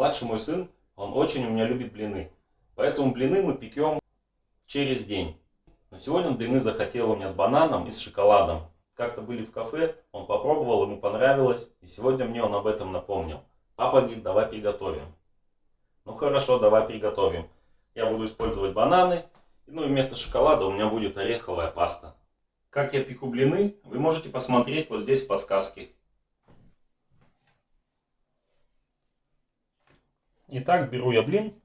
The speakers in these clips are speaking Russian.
Младший мой сын, он очень у меня любит блины. Поэтому блины мы пекем через день. Но сегодня он блины захотел у меня с бананом и с шоколадом. Как-то были в кафе, он попробовал, ему понравилось. И сегодня мне он об этом напомнил. Папа говорит, давай приготовим. Ну хорошо, давай приготовим. Я буду использовать бананы. Ну и вместо шоколада у меня будет ореховая паста. Как я пеку блины, вы можете посмотреть вот здесь в подсказке. Итак, беру я блин.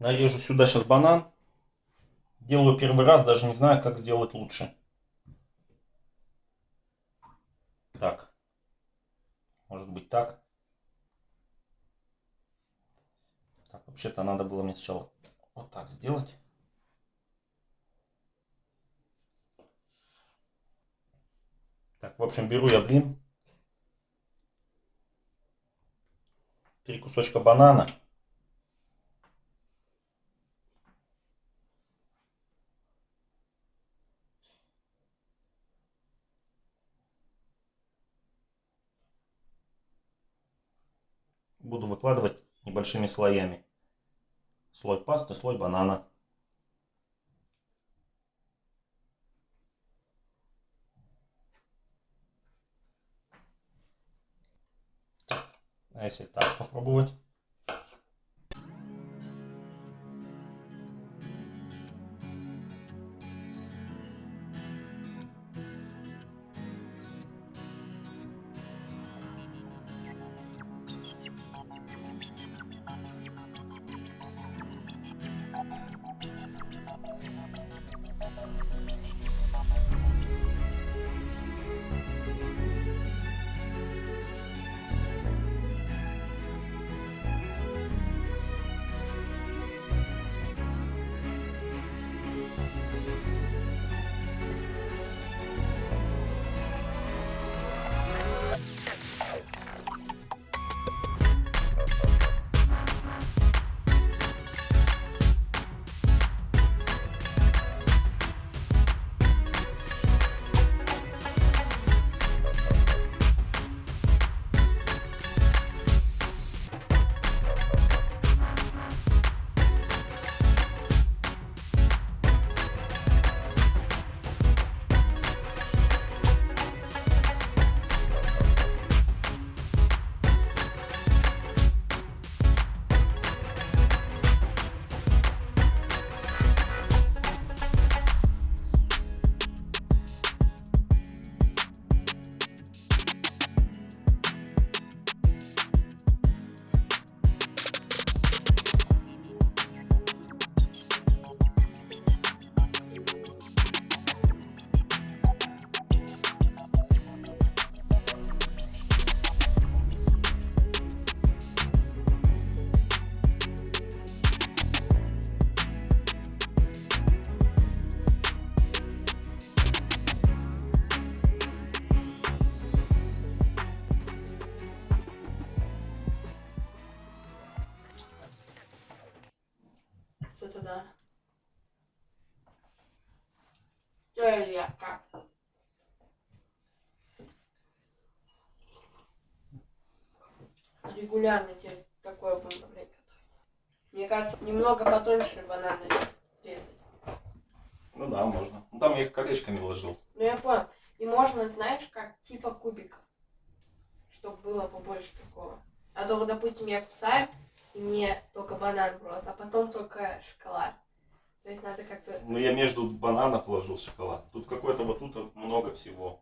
Нарежу сюда сейчас банан. Делаю первый раз, даже не знаю, как сделать лучше. Так. Может быть так. Так, вообще-то надо было мне сначала вот так сделать. Так, в общем, беру я блин. Три кусочка банана. Буду выкладывать небольшими слоями. Слой пасты, слой банана. А если так попробовать? Как? Регулярно тебе такое будем блядь, готовить. Мне кажется, немного потоньше бананы резать. Ну да, можно. Ну там я их колечками вложил. Ну я понял. И можно, знаешь, как типа кубика. Чтобы было побольше такого. А то, вот, допустим, я кусаю, и мне только банан в рот, а потом только шоколад. То есть надо как-то... Ну я между бананов вложил шоколад. Тут какой-то вот тут много всего.